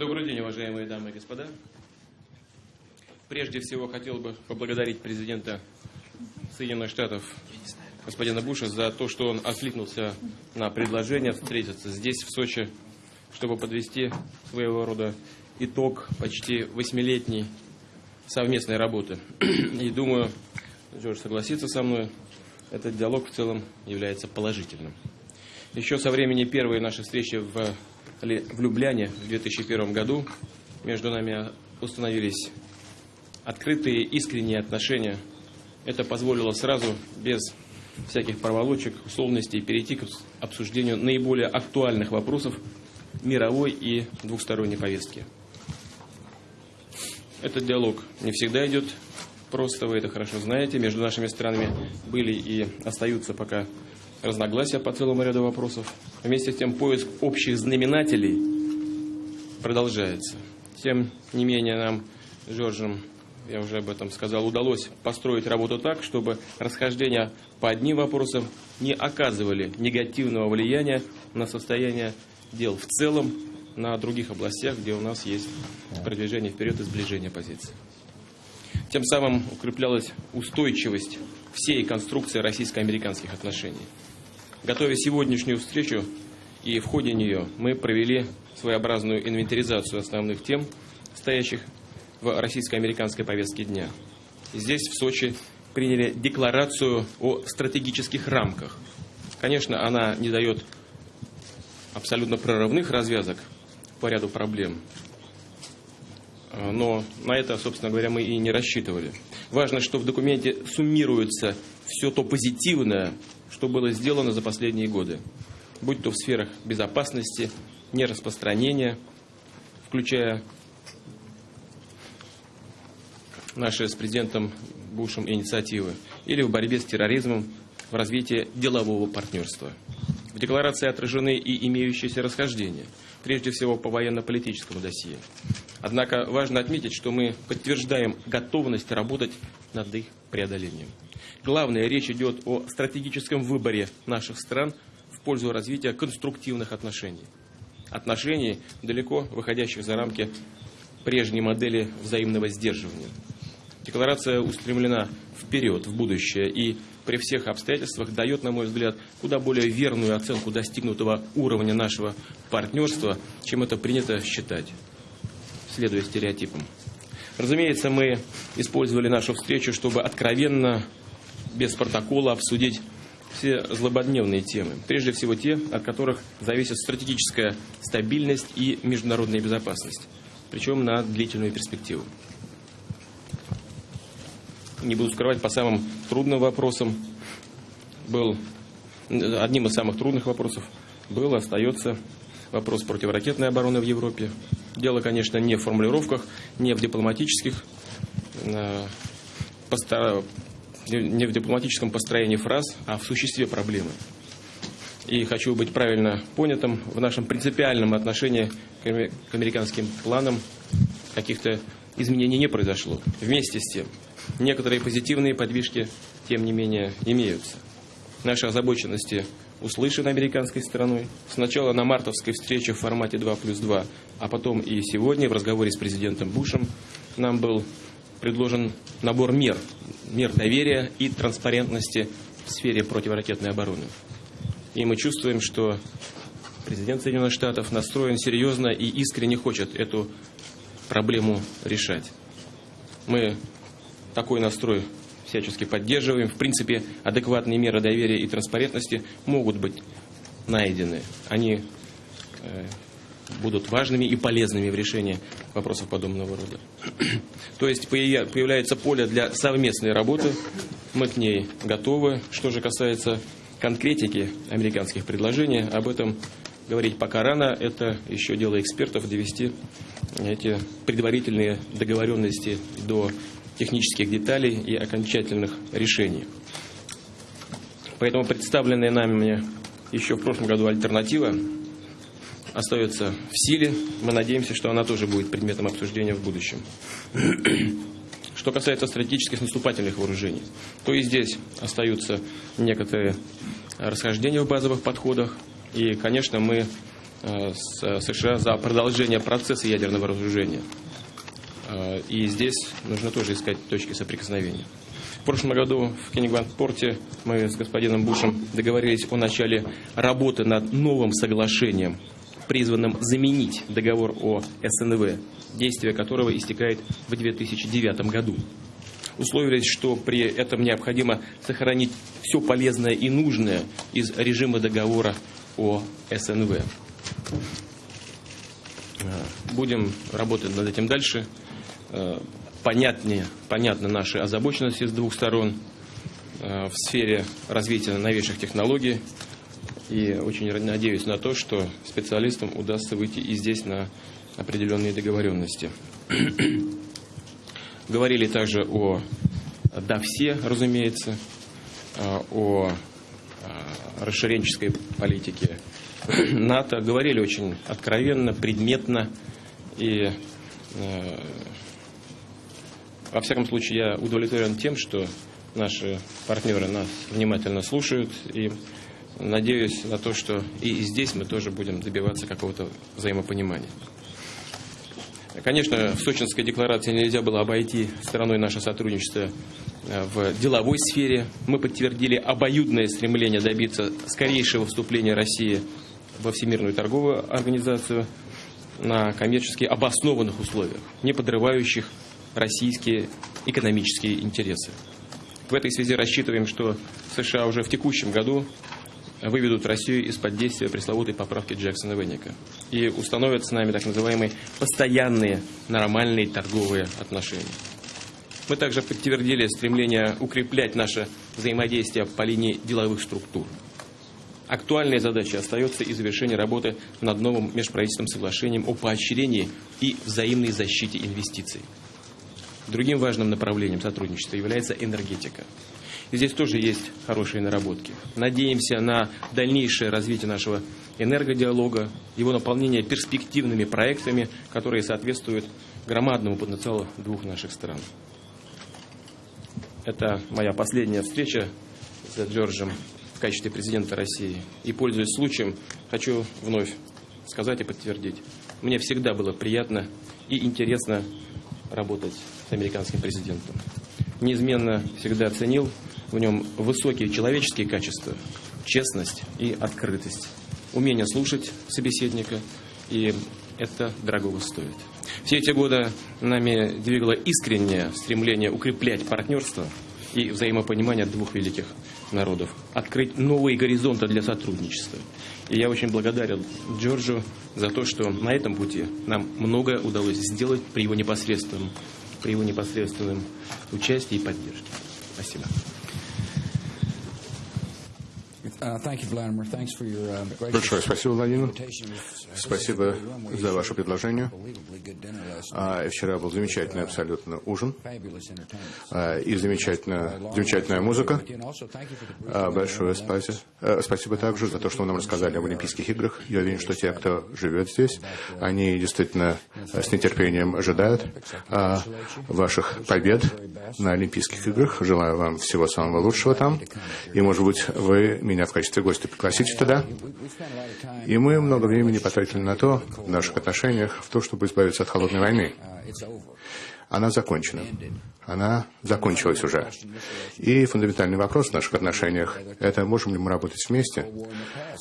Добрый день, уважаемые дамы и господа. Прежде всего хотел бы поблагодарить президента Соединенных Штатов господина Буша за то, что он откликнулся на предложение встретиться здесь, в Сочи, чтобы подвести своего рода итог почти восьмилетней совместной работы. И думаю, Джордж согласится со мной, этот диалог в целом является положительным. Еще со времени первой нашей встречи в, в Любляне в 2001 году между нами установились открытые, искренние отношения. Это позволило сразу, без всяких проволочек, условностей, перейти к обсуждению наиболее актуальных вопросов мировой и двухсторонней повестки. Этот диалог не всегда идет просто, вы это хорошо знаете. Между нашими странами были и остаются пока разногласия по целому ряду вопросов. Вместе с тем поиск общих знаменателей продолжается. Тем не менее нам, Жоржем, я уже об этом сказал, удалось построить работу так, чтобы расхождения по одним вопросам не оказывали негативного влияния на состояние дел в целом на других областях, где у нас есть продвижение вперед и сближение позиций. Тем самым укреплялась устойчивость всей конструкции российско-американских отношений. Готовя сегодняшнюю встречу и в ходе нее мы провели своеобразную инвентаризацию основных тем, стоящих в российско-американской повестке дня. Здесь, в Сочи, приняли декларацию о стратегических рамках. Конечно, она не дает абсолютно прорывных развязок по ряду проблем, но на это, собственно говоря, мы и не рассчитывали. Важно, что в документе суммируется все то позитивное, что было сделано за последние годы, будь то в сферах безопасности, нераспространения, включая наши с президентом Бушем инициативы, или в борьбе с терроризмом, в развитии делового партнерства. В декларации отражены и имеющиеся расхождения, прежде всего по военно-политическому досье. Однако важно отметить, что мы подтверждаем готовность работать над их преодолением. Главное, речь идет о стратегическом выборе наших стран в пользу развития конструктивных отношений. Отношений, далеко выходящих за рамки прежней модели взаимного сдерживания. Декларация устремлена вперед, в будущее, и при всех обстоятельствах дает, на мой взгляд, куда более верную оценку достигнутого уровня нашего партнерства, чем это принято считать, следуя стереотипам. Разумеется, мы использовали нашу встречу, чтобы откровенно без протокола обсудить все злободневные темы. Прежде всего те, от которых зависит стратегическая стабильность и международная безопасность. Причем на длительную перспективу. Не буду скрывать, по самым трудным вопросам был, одним из самых трудных вопросов был, остается вопрос противоракетной обороны в Европе. Дело, конечно, не в формулировках, не в дипломатических э, не в дипломатическом построении фраз, а в существе проблемы. И хочу быть правильно понятым, в нашем принципиальном отношении к американским планам каких-то изменений не произошло. Вместе с тем, некоторые позитивные подвижки, тем не менее, имеются. Наши озабоченности услышаны американской стороной. Сначала на мартовской встрече в формате 2 плюс 2, а потом и сегодня в разговоре с президентом Бушем нам был предложен набор мер, мер доверия и транспарентности в сфере противоракетной обороны. И мы чувствуем, что президент Соединенных Штатов настроен серьезно и искренне хочет эту проблему решать. Мы такой настрой всячески поддерживаем. В принципе, адекватные меры доверия и транспарентности могут быть найдены. Они э, будут важными и полезными в решении вопросов подобного рода. То есть появляется поле для совместной работы, мы к ней готовы. Что же касается конкретики американских предложений, об этом говорить пока рано, это еще дело экспертов довести эти предварительные договоренности до технических деталей и окончательных решений. Поэтому представленная нами еще в прошлом году альтернатива остается в силе. Мы надеемся, что она тоже будет предметом обсуждения в будущем. Что касается стратегических наступательных вооружений, то и здесь остаются некоторые расхождения в базовых подходах. И, конечно, мы с США за продолжение процесса ядерного разоружения. И здесь нужно тоже искать точки соприкосновения. В прошлом году в Кенигван-порте мы с господином Бушем договорились о начале работы над новым соглашением, призванным заменить договор о СНВ, действие которого истекает в 2009 году. Условились, что при этом необходимо сохранить все полезное и нужное из режима договора о СНВ. Будем работать над этим дальше понятнее, понятны наши озабоченности с двух сторон э, в сфере развития новейших технологий. И очень надеюсь на то, что специалистам удастся выйти и здесь на определенные договоренности. Говорили также о да все, разумеется, э, о э, расширенческой политике НАТО. Говорили очень откровенно, предметно и во всяком случае, я удовлетворен тем, что наши партнеры нас внимательно слушают и надеюсь на то, что и здесь мы тоже будем добиваться какого-то взаимопонимания. Конечно, в Сочинской декларации нельзя было обойти стороной наше сотрудничество э, в деловой сфере. Мы подтвердили обоюдное стремление добиться скорейшего вступления России во Всемирную торговую организацию на коммерчески обоснованных условиях, не подрывающих российские экономические интересы. В этой связи рассчитываем, что США уже в текущем году выведут Россию из-под действия пресловутой поправки Джексона Венника и установят с нами так называемые постоянные нормальные торговые отношения. Мы также подтвердили стремление укреплять наше взаимодействие по линии деловых структур. Актуальной задачей остается и завершение работы над новым межправительственным соглашением о поощрении и взаимной защите инвестиций. Другим важным направлением сотрудничества является энергетика. Здесь тоже есть хорошие наработки. Надеемся на дальнейшее развитие нашего энергодиалога, его наполнение перспективными проектами, которые соответствуют громадному потенциалу двух наших стран. Это моя последняя встреча с Джорджем в качестве президента России. И, пользуясь случаем, хочу вновь сказать и подтвердить. Мне всегда было приятно и интересно работать с американским президентом. Неизменно всегда ценил в нем высокие человеческие качества, честность и открытость, умение слушать собеседника, и это дорогого стоит. Все эти годы нами двигало искреннее стремление укреплять партнерство и взаимопонимание двух великих народов, открыть новые горизонты для сотрудничества. И я очень благодарен Джорджу за то, что на этом пути нам многое удалось сделать при его непосредственном при его непосредственном участии и поддержке. Спасибо. Uh, uh, Большое спасибо, Владимир. Спасибо за ваше предложение. А, вчера был замечательный абсолютно ужин а, и замечательная, замечательная музыка. А, большое спасибо. Спасибо также за то, что вы нам рассказали об Олимпийских играх. Я уверен, что те, кто живет здесь, они действительно с нетерпением ожидают ваших побед на Олимпийских играх. Желаю вам всего самого лучшего там. И, может быть, вы меня в качестве гостя пригласите туда. И мы много времени потратили на то, в наших отношениях, в то, чтобы избавиться от холодной войны. Она закончена. Она закончилась уже. И фундаментальный вопрос в наших отношениях – это можем ли мы работать вместе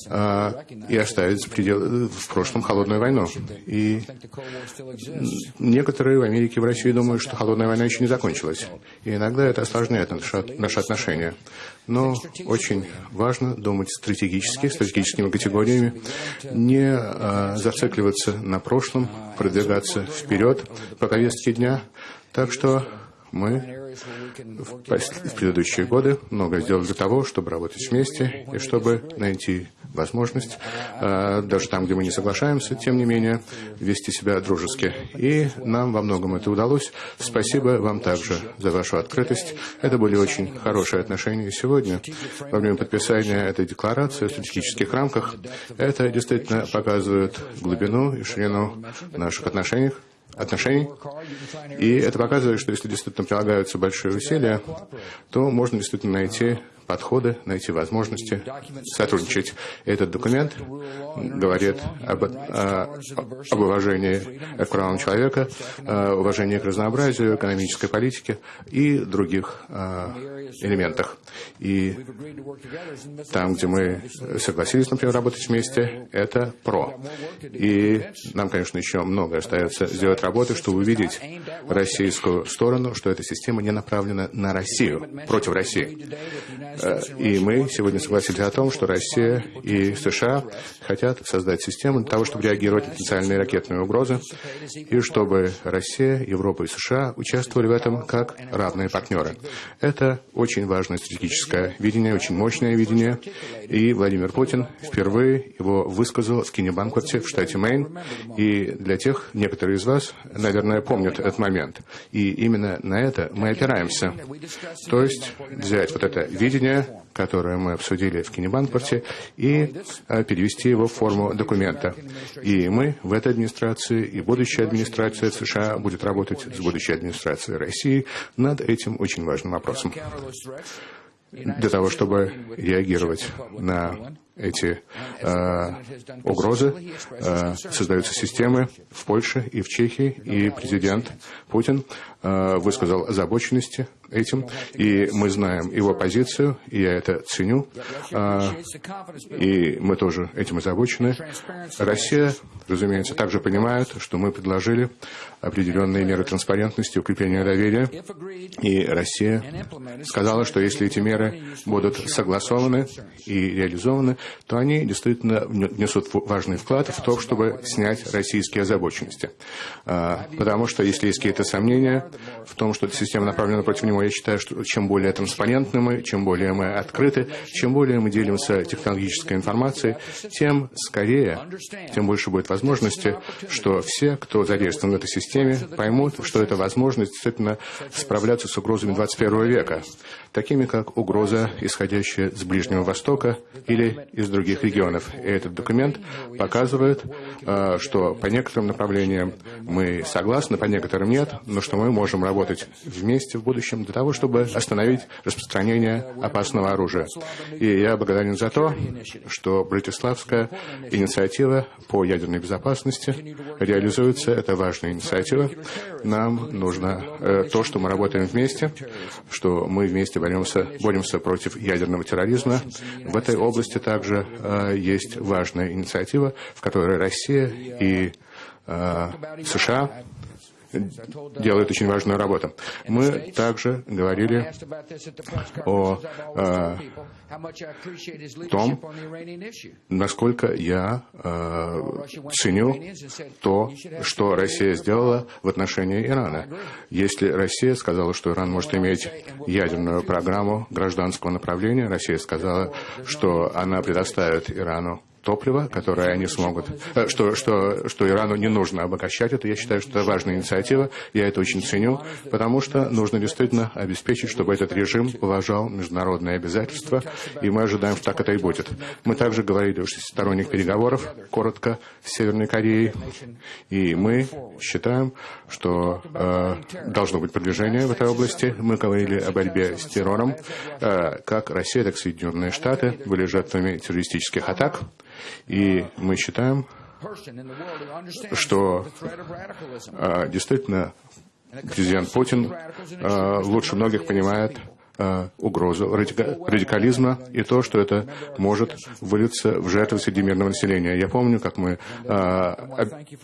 а, и оставить предел, в прошлом холодную войну. И некоторые в Америке и в России думают, что холодная война еще не закончилась. И иногда это осложняет наши, наши отношения. Но очень важно думать стратегически, стратегическими категориями, не а, зацикливаться на прошлом, продвигаться вперед по повестке дня. Так что мы в предыдущие годы много сделали для того, чтобы работать вместе и чтобы найти возможность, а, даже там, где мы не соглашаемся, тем не менее, вести себя дружески. И нам во многом это удалось. Спасибо вам также за вашу открытость. Это были очень хорошие отношения сегодня. Во время подписания этой декларации в стратегических рамках это действительно показывает глубину и ширину наших отношений отношений. И это показывает, что если действительно прилагаются большие усилия, то можно действительно найти подходы, найти возможности сотрудничать. Этот документ говорит об, о, об уважении к правам человека, уважении к разнообразию, экономической политике и других элементах. И там, где мы согласились, например, работать вместе, это ПРО. И нам, конечно, еще много остается сделать работы, чтобы увидеть российскую сторону, что эта система не направлена на Россию, против России. Э, и мы сегодня согласились о том, что Россия и США хотят создать систему для того, чтобы реагировать на потенциальные ракетные угрозы, и чтобы Россия, Европа и США участвовали в этом как равные партнеры. Это очень важное стратегическое видение, очень мощное видение, и Владимир Путин впервые его высказал в Кинебанкварте в штате Мэйн, и для тех, некоторые из вас, наверное, помнят этот момент. И именно на это мы опираемся. То есть взять вот это видение, которое мы обсудили в Кинебанкварте, и а, перевести его в форму документа. И мы в этой администрации, и будущая администрация США будет работать с будущей администрацией России над этим очень важным вопросом. Для того, чтобы реагировать на эти э, угрозы, э, создаются системы в Польше и в Чехии, и президент Путин высказал озабоченности этим, и мы знаем его позицию, и я это ценю, э, и мы тоже этим озабочены. Россия, разумеется, также понимает, что мы предложили определенные меры транспарентности, укрепления доверия, и Россия сказала, что если эти меры будут согласованы и реализованы, то они действительно внесут важный вклад в то, чтобы снять российские озабоченности. А, потому что если есть какие-то сомнения в том, что эта система направлена против него, я считаю, что чем более транспарентны мы, чем более мы открыты, чем более мы делимся технологической информацией, тем скорее, тем больше будет возможности, что все, кто задействован в этой системе, поймут, что это возможность действительно справляться с угрозами 21 века, такими как угроза, исходящая с Ближнего Востока или из других регионов. И этот документ показывает, а, что по некоторым направлениям мы согласны, по некоторым нет, но что мы можем работать вместе в будущем для того, чтобы остановить распространение опасного оружия. И я благодарен за то, что Братиславская инициатива по ядерной безопасности реализуется. Это важная инициатива. Нам нужно э, то, что мы работаем вместе, что мы вместе боремся, боремся против ядерного терроризма. В этой области также э, есть важная инициатива, в которой Россия и э, США делают очень важную работу. Мы также говорили о э, том, насколько я э, ценю то, что Россия сделала в отношении Ирана. Если Россия сказала, что Иран может иметь ядерную программу гражданского направления, Россия сказала, что она предоставит Ирану топлива, которое они смогут, э, что, что, что Ирану не нужно обогащать это. Я считаю, что это важная инициатива, я это очень ценю, потому что нужно действительно обеспечить, чтобы этот режим уважал международные обязательства, и мы ожидаем, что так это и будет. Мы также говорили о шестисторонних переговорах, коротко, с Северной Кореей, и мы считаем, что э, должно быть продвижение в этой области. Мы говорили о борьбе с террором, э, как Россия, так и Соединенные Штаты были жертвами террористических атак. И мы считаем, что а, действительно президент Путин а, лучше многих понимает Э, угрозу радикализма и то, что это может вылиться в жертвы среди мирного населения. Я помню, как мы э,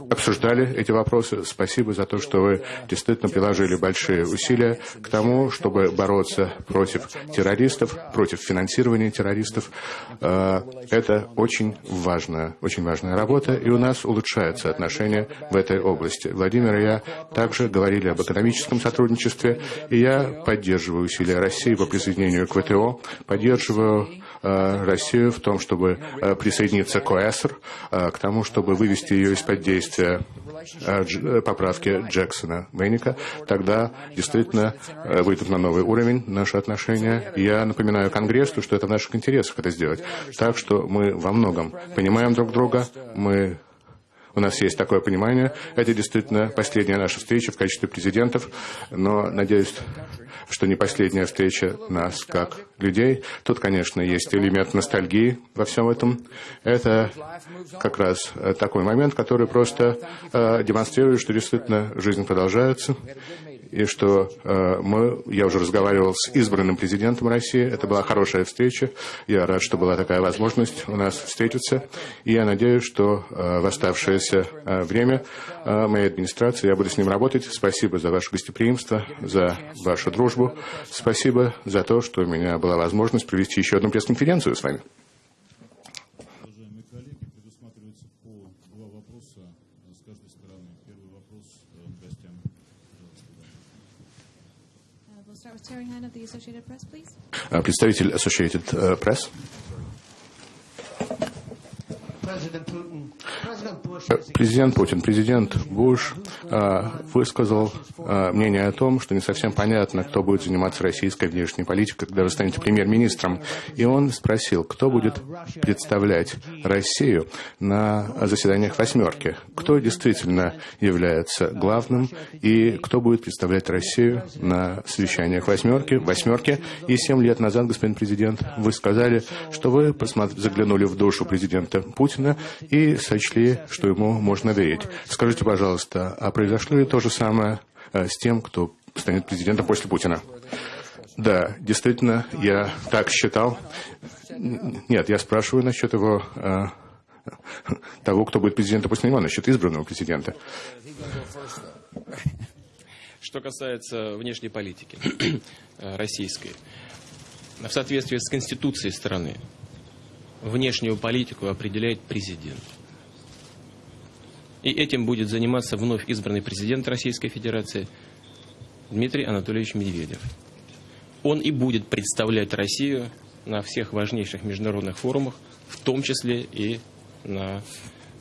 обсуждали эти вопросы. Спасибо за то, что вы действительно приложили большие усилия к тому, чтобы бороться против террористов, против финансирования террористов. Э, это очень важная, очень важная работа, и у нас улучшаются отношения в этой области. Владимир и я также говорили об экономическом сотрудничестве, и я поддерживаю усилия России России по присоединению к ВТО. Поддерживаю э, Россию в том, чтобы э, присоединиться к ОЭСР, э, к тому, чтобы вывести ее из-под действия поправки Джексона Мейника, тогда действительно выйдут на новый уровень наши отношения. Я напоминаю Конгрессу, что это в наших интересах это сделать. Так что мы во многом понимаем друг друга, мы у нас есть такое понимание. Это действительно последняя наша встреча в качестве президентов, но надеюсь, что не последняя встреча нас как людей. Тут, конечно, есть элемент ностальгии во всем этом. Это как раз такой момент, который просто э, демонстрирует, что действительно жизнь продолжается и что э, мы, я уже разговаривал с избранным президентом России, это была хорошая встреча, я рад, что была такая возможность у нас встретиться, и я надеюсь, что э, в оставшееся э, время э, моей администрации я буду с ним работать. Спасибо за ваше гостеприимство, за вашу дружбу, спасибо за то, что у меня была возможность провести еще одну пресс-конференцию с вами. We'll start with Terry Hahn of the Associated Press, please. Uh, please, Terry Associated uh, Press. Президент Путин, президент Буш а, высказал а, мнение о том, что не совсем понятно, кто будет заниматься российской внешней политикой, когда вы станете премьер-министром. И он спросил, кто будет представлять Россию на заседаниях «восьмерки», кто действительно является главным и кто будет представлять Россию на совещаниях «восьмерки». «восьмерки». И семь лет назад, господин президент, вы сказали, что вы заглянули в душу президента Путина и сочли, что ему можно верить. Скажите, пожалуйста, а произошло ли то же самое э, с тем, кто станет президентом после Путина? Да, действительно, я так считал. Нет, я спрашиваю насчет его э, того, кто будет президентом после него, насчет избранного президента. Что касается внешней политики э, российской, в соответствии с Конституцией страны, внешнюю политику определяет президент. И этим будет заниматься вновь избранный президент Российской Федерации Дмитрий Анатольевич Медведев. Он и будет представлять Россию на всех важнейших международных форумах, в том числе и на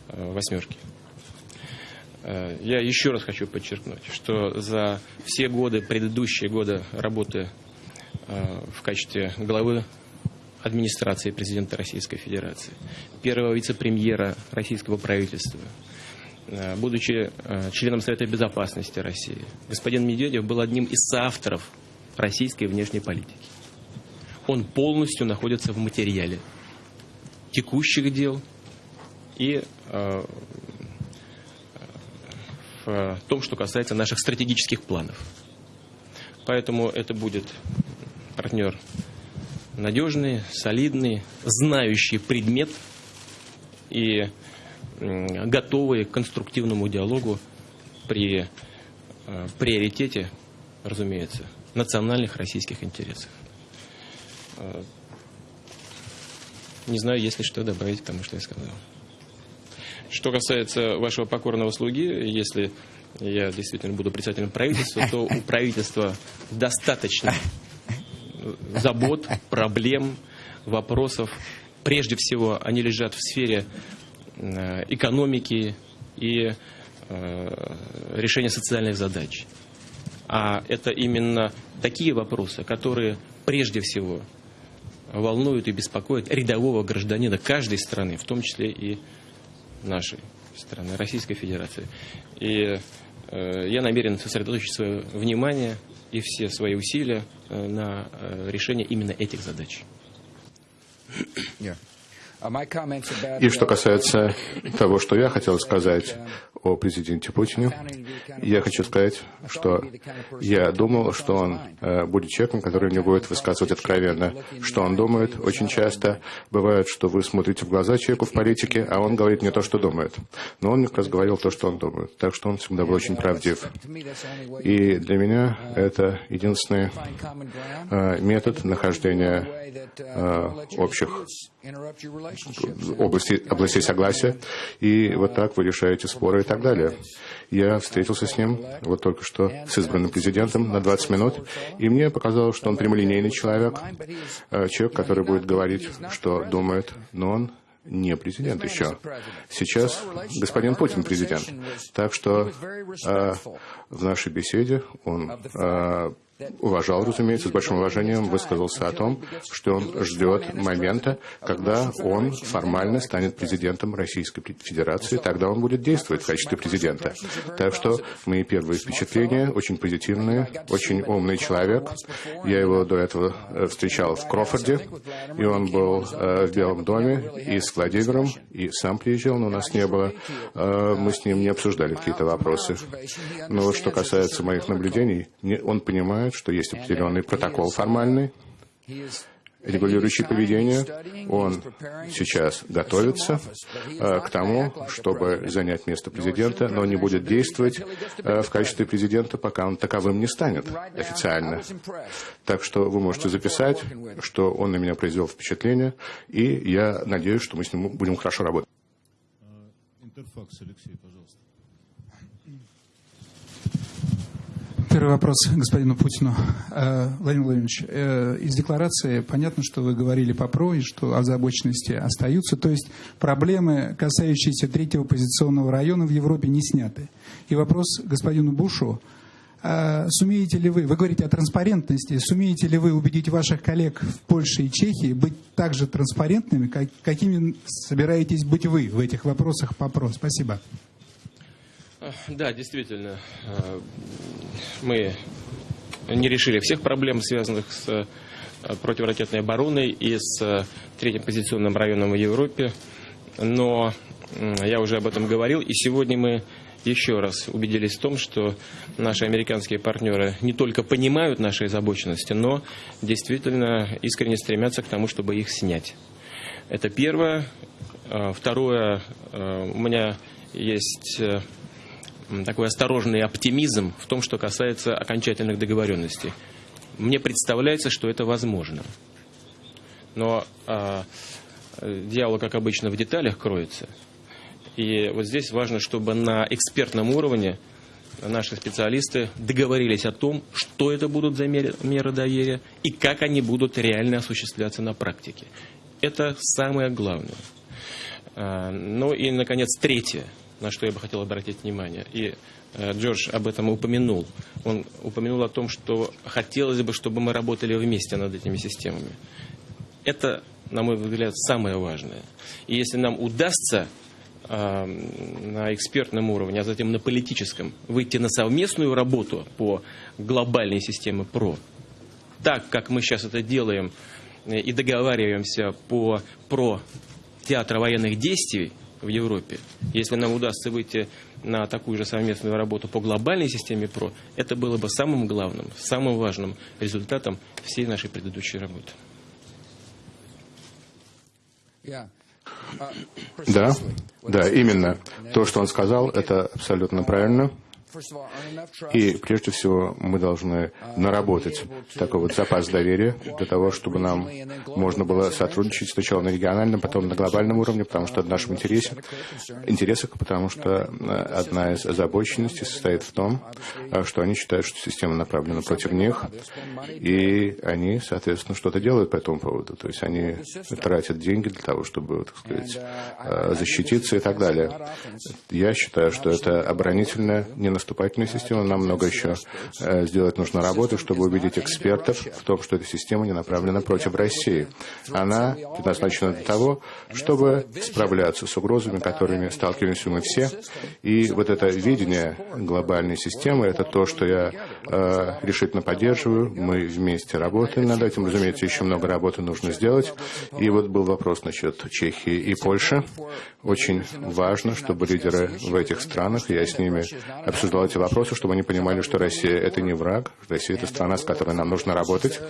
э, «восьмерке». Э, я еще раз хочу подчеркнуть, что за все годы, предыдущие годы работы э, в качестве главы администрации президента Российской Федерации, первого вице-премьера российского правительства – Э, будучи э, членом Совета Безопасности России, господин Медведев был одним из соавторов российской внешней политики. Он полностью находится в материале текущих дел и э, в том, что касается наших стратегических планов. Поэтому это будет партнер надежный, солидный, знающий предмет и готовые к конструктивному диалогу при э, приоритете, разумеется, национальных российских интересов. Э, не знаю, есть ли что добавить к тому, что я сказал. Что касается вашего покорного слуги, если я действительно буду председателем правительства, то у правительства достаточно забот, проблем, вопросов. Прежде всего, они лежат в сфере Э, экономики и э, решения социальных задач. А это именно такие вопросы, которые прежде всего волнуют и беспокоят рядового гражданина каждой страны, в том числе и нашей страны, Российской Федерации. И э, я намерен сосредоточить свое внимание и все свои усилия на решение именно этих задач. Yeah. И что касается того, что я хотел сказать о президенте Путине, я хочу сказать, что я думал, что он э, будет человеком, который не будет высказывать откровенно, что он думает. Очень часто бывает, что вы смотрите в глаза человеку в политике, а он говорит не то, что думает. Но он как раз говорил то, что он думает. Так что он всегда был очень правдив. И для меня это единственный э, метод нахождения э, общих областей, областей согласия. И вот так вы решаете споры и так далее. Я встретился с ним вот только что с избранным президентом на 20 минут, и мне показалось, что он прямолинейный человек, э, человек, который будет говорить, что думает, но он не президент еще. Сейчас господин Путин президент. Так что э, в нашей беседе он э, уважал, разумеется, с большим уважением высказался о том, что он ждет момента, когда он формально станет президентом Российской Федерации, тогда он будет действовать в качестве президента. Так что мои первые впечатления очень позитивные, очень умный человек. Я его до этого э, встречал в Крофорде, и он был э, в Белом доме и с Владимиром, и сам приезжал, но у нас не было. Э, мы с ним не обсуждали какие-то вопросы. Но что касается моих наблюдений, он понимает, что есть определенный протокол формальный, регулирующий поведение. Он сейчас готовится э, к тому, чтобы занять место президента, но не будет действовать э, в качестве президента, пока он таковым не станет официально. Так что вы можете записать, что он на меня произвел впечатление, и я надеюсь, что мы с ним будем хорошо работать. Интерфакс, Алексей, пожалуйста. Первый вопрос господину Путину. Э, Владимир Владимирович, э, из декларации понятно, что вы говорили по ПРО и что озабоченности остаются. То есть проблемы, касающиеся третьего позиционного района в Европе, не сняты. И вопрос господину Бушу. Э, сумеете ли вы, вы говорите о транспарентности, сумеете ли вы убедить ваших коллег в Польше и Чехии быть так же транспарентными, какими собираетесь быть вы в этих вопросах по ПРО? Спасибо. Да, действительно, э, мы не решили всех проблем, связанных с э, противоракетной обороной и с э, третьим позиционным районом в Европе. Но я уже об этом говорил, и сегодня мы еще раз убедились в том, что наши американские партнеры не только понимают наши озабоченности, но действительно искренне стремятся к тому, чтобы их снять. Это первое. Второе, у меня есть такой осторожный оптимизм в том, что касается окончательных договоренностей. Мне представляется, что это возможно. Но а, дьявол, как обычно, в деталях кроется. И вот здесь важно, чтобы на экспертном уровне наши специалисты договорились о том, что это будут за меры доверия и как они будут реально осуществляться на практике. Это самое главное. А, ну и, наконец, третье – на что я бы хотел обратить внимание. И э, Джордж об этом упомянул. Он упомянул о том, что хотелось бы, чтобы мы работали вместе над этими системами. Это, на мой взгляд, самое важное. И если нам удастся э, на экспертном уровне, а затем на политическом, выйти на совместную работу по глобальной системе ПРО, так как мы сейчас это делаем э, и договариваемся по ПРО театра военных действий, в Европе. Если нам удастся выйти на такую же совместную работу по глобальной системе ПРО, это было бы самым главным, самым важным результатом всей нашей предыдущей работы. Да, да, именно. То, что он сказал, это абсолютно правильно. И прежде всего мы должны наработать такой вот запас доверия для того, чтобы нам можно было сотрудничать сначала на региональном, потом на глобальном уровне, потому что это в нашем интересе, интересах, потому что э, одна из озабоченностей состоит в том, э, что они считают, что система направлена против них, и они, соответственно, что-то делают по этому поводу. То есть они тратят деньги для того, чтобы, так сказать, э, защититься и так далее. Я считаю, что это оборонительная, не наступательная система. Нам много еще э, сделать нужно работы, чтобы убедить экспертов в том, что эта система не направлена против России. Она предназначена для того, чтобы справляться с угрозами, которыми сталкиваемся мы все. И вот это видение глобальной системы, это то, что я э, решительно поддерживаю. Мы вместе работаем над этим. Разумеется, еще много работы нужно сделать. И вот был вопрос насчет Чехии и Польши. Очень важно, чтобы лидеры в этих странах, я с ними обсуждал обсуждал эти вопросы, чтобы они понимали, что Россия – это не враг, Россия – это страна, с которой нам нужно работать,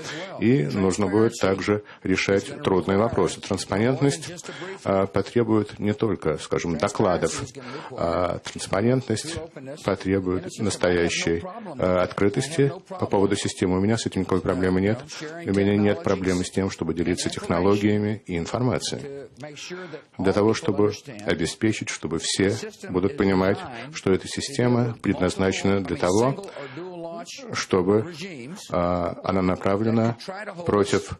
и нужно будет также решать трудные вопросы. Транспарентность а, потребует не только, скажем, докладов, а транспарентность потребует настоящей а, открытости по поводу системы. У меня с этим никакой проблемы нет. У меня нет проблемы с тем, чтобы делиться технологиями и информацией. Для того, чтобы обеспечить, чтобы все будут понимать, что эта система предназначена для того, чтобы а, она направлена против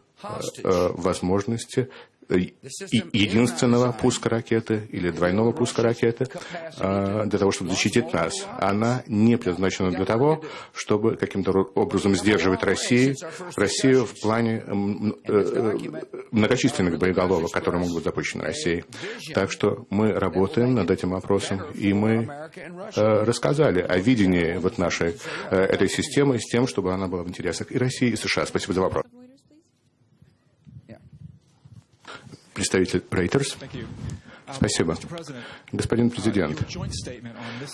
возможности единственного пуска ракеты или двойного пуска ракеты для того, чтобы защитить нас. Она не предназначена для того, чтобы каким-то образом сдерживать Россию, Россию в плане многочисленных боеголовок, которые могут быть запущены Россией. Так что мы работаем над этим вопросом, и мы рассказали о видении вот нашей этой системы с тем, чтобы она была в интересах и России, и США. Спасибо за вопрос. Представитель Reuters. Спасибо. Господин президент,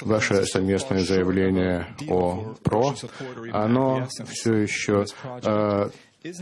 ваше совместное заявление о ПРО, оно все еще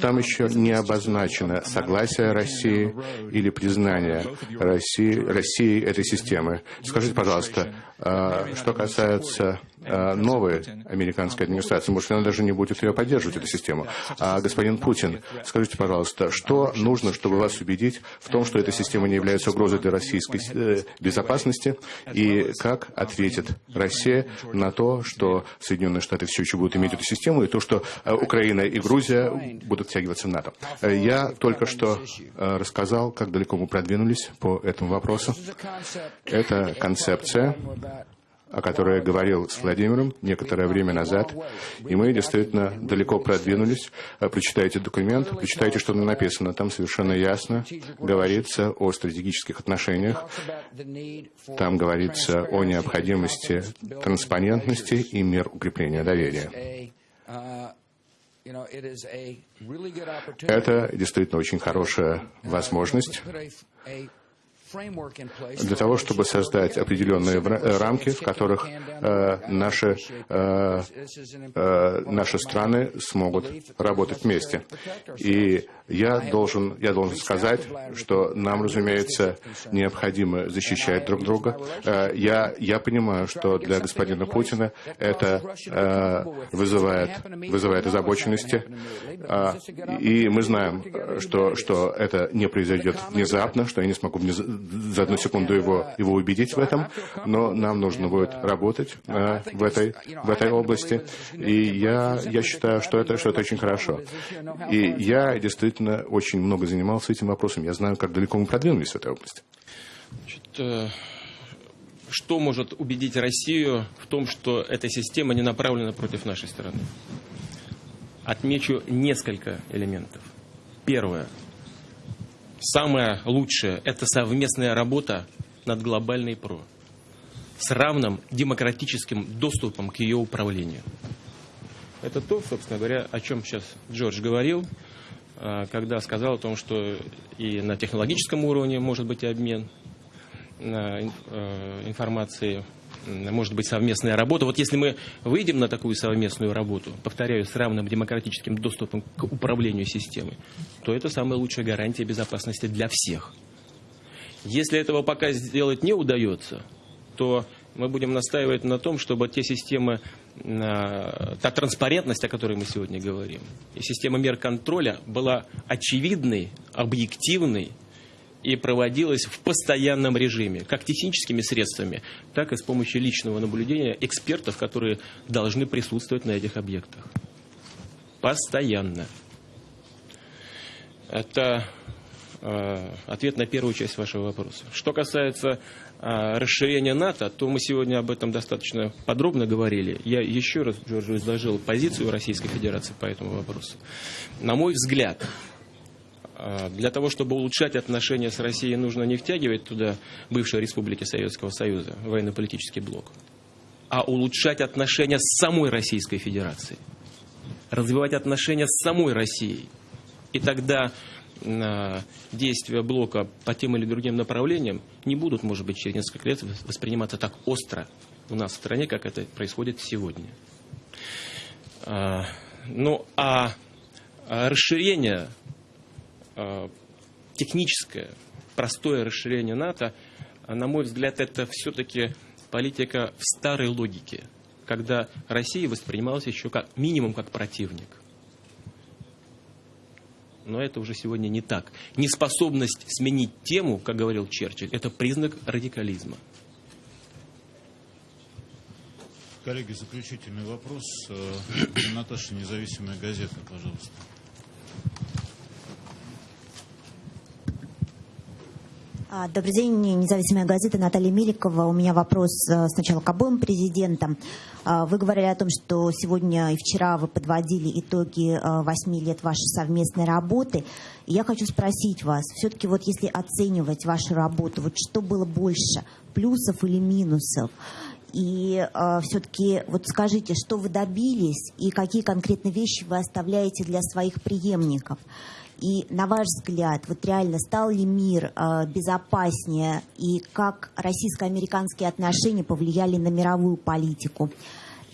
там еще не обозначено согласие России или признание России, России этой системы. Скажите, пожалуйста, что касается новой американской администрации, может, она даже не будет ее поддерживать, эту систему. А господин Путин, скажите, пожалуйста, что нужно, чтобы вас убедить в том, что эта система не является угрозой для российской э, безопасности, и как ответит Россия на то, что Соединенные Штаты все еще будут иметь эту систему, и то, что э, Украина и Грузия будут втягиваться в НАТО. Э, я только что рассказал, как далеко мы продвинулись по этому вопросу. Это концепция о которой я говорил с Владимиром некоторое время назад, и мы действительно далеко продвинулись. А, прочитайте документ, прочитайте, что там написано. Там совершенно ясно говорится о стратегических отношениях, там говорится о необходимости транспарентности и мер укрепления доверия. Это действительно очень хорошая возможность для того, чтобы создать определенные рамки, в которых э, наши, э, э, наши страны смогут работать вместе. И я должен, я должен сказать, что нам, разумеется, необходимо защищать друг друга. Э, я, я понимаю, что для господина Путина это э, вызывает, вызывает озабоченности. А, и мы знаем, что, что это не произойдет внезапно, что я не смогу за одну секунду его, его убедить в этом, но нам нужно будет работать э, в, этой, в этой области. И я, я считаю, что это, что это очень хорошо. И я действительно действительно очень много занимался этим вопросом. Я знаю, как далеко мы продвинулись в этой области. Значит, э, что может убедить Россию в том, что эта система не направлена против нашей страны? Отмечу несколько элементов. Первое. Самое лучшее – это совместная работа над глобальной ПРО с равным демократическим доступом к ее управлению. Это то, собственно говоря, о чем сейчас Джордж говорил – когда сказал о том, что и на технологическом уровне может быть обмен э, информацией, может быть совместная работа. Вот если мы выйдем на такую совместную работу, повторяю, с равным демократическим доступом к управлению системой, то это самая лучшая гарантия безопасности для всех. Если этого пока сделать не удается, то мы будем настаивать на том, чтобы те системы та транспарентность, о которой мы сегодня говорим, и система мер контроля была очевидной, объективной и проводилась в постоянном режиме, как техническими средствами, так и с помощью личного наблюдения экспертов, которые должны присутствовать на этих объектах. Постоянно. Это э, ответ на первую часть вашего вопроса. Что касается а, расширения НАТО, то мы сегодня об этом достаточно подробно говорили. Я еще раз, Джорджу, изложил позицию Российской Федерации по этому вопросу. На мой взгляд, а, для того, чтобы улучшать отношения с Россией, нужно не втягивать туда бывшие республики Советского Союза, военно-политический блок, а улучшать отношения с самой Российской Федерацией, развивать отношения с самой Россией. И тогда действия блока по тем или другим направлениям не будут, может быть, через несколько лет восприниматься так остро у нас в стране, как это происходит сегодня. А, ну, а, а расширение а, техническое, простое расширение НАТО, на мой взгляд, это все-таки политика в старой логике, когда Россия воспринималась еще как минимум как противник но это уже сегодня не так. Неспособность сменить тему, как говорил Черчилль, это признак радикализма. Коллеги, заключительный вопрос. Э, Наташа, независимая газета, пожалуйста. А, добрый день, независимая газета Наталья Меликова. У меня вопрос э, сначала к обоим президентам. А, вы говорили о том, что сегодня и вчера вы подводили итоги э, восьми лет вашей совместной работы. И я хочу спросить вас, все-таки вот если оценивать вашу работу, вот что было больше, плюсов или минусов? И э, все-таки вот скажите, что вы добились и какие конкретные вещи вы оставляете для своих преемников? И на ваш взгляд, вот реально стал ли мир э, безопаснее и как российско-американские отношения повлияли на мировую политику?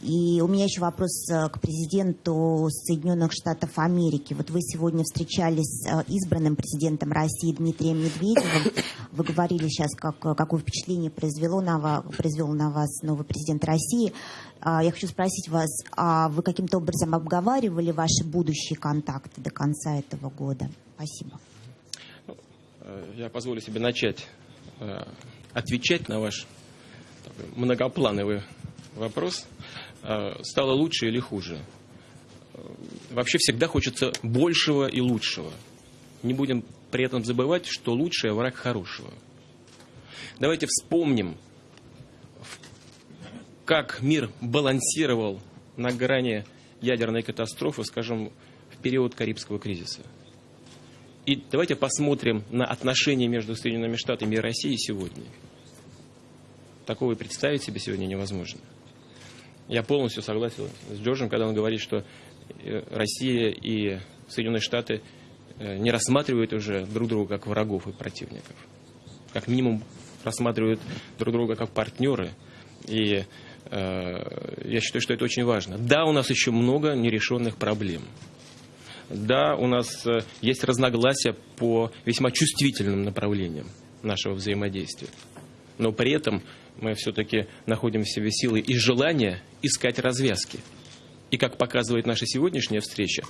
И у меня еще вопрос э, к президенту Соединенных Штатов Америки. Вот вы сегодня встречались с э, избранным президентом России Дмитрием Медведевым. Вы говорили сейчас, как, какое впечатление произвело на вас, произвел на вас новый президент России. А, я хочу спросить вас, а вы каким-то образом обговаривали ваши будущие контакты до конца этого года? Спасибо. Э, я позволю себе начать отвечать на ваш многоплановый вопрос. Э, стало лучше или хуже. Э, вообще всегда хочется большего и лучшего. Не будем при этом забывать, что лучшее враг хорошего. Давайте вспомним, как мир балансировал на грани ядерной катастрофы, скажем, в период Карибского кризиса. И давайте посмотрим на отношения между Соединенными Штатами и Россией сегодня. Такого и представить себе сегодня невозможно. Я полностью согласен с Джорджем, когда он говорит, что э, Россия и Соединенные Штаты не рассматривают уже друг друга как врагов и противников. Как минимум рассматривают друг друга как партнеры. И э, я считаю, что это очень важно. Да, у нас еще много нерешенных проблем. Да, у нас э, есть разногласия по весьма чувствительным направлениям нашего взаимодействия. Но при этом мы все-таки находим в себе силы и желание искать развязки. И как показывает наша сегодняшняя встреча, э,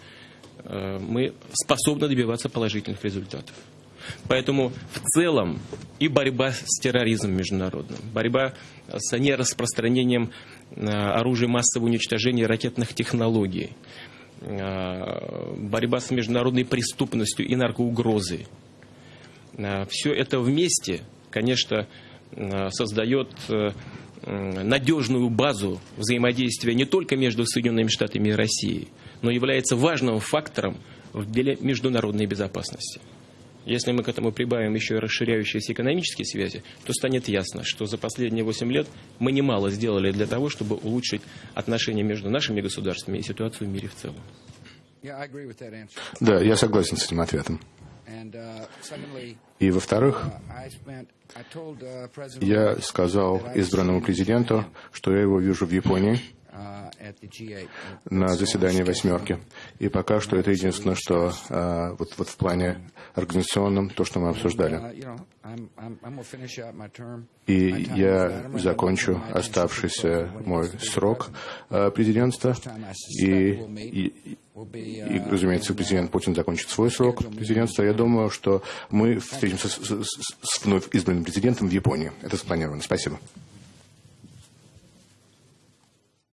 мы способны добиваться положительных результатов. Поэтому в целом и борьба с терроризмом международным, борьба с нераспространением э, оружия массового уничтожения ракетных технологий, э, борьба с международной преступностью и наркоугрозой. Все это вместе, конечно, Э, создает э, надежную базу взаимодействия не только между Соединенными Штатами и Россией, но является важным фактором в деле международной безопасности. Если мы к этому прибавим еще и расширяющиеся экономические связи, то станет ясно, что за последние 8 лет мы немало сделали для того, чтобы улучшить отношения между нашими государствами и ситуацию в мире в целом. Да, я согласен с этим ответом. Uh, и, во-вторых, uh, uh, я сказал избранному президенту, что я его вижу в Японии на заседании «восьмерки». И пока что это единственное, что вот, вот в плане организационном, то, что мы обсуждали. И я закончу оставшийся мой срок президентства. И, и, и, разумеется, президент Путин закончит свой срок президентства. Я думаю, что мы встретимся с, с, с вновь избранным президентом в Японии. Это спланировано. Спасибо.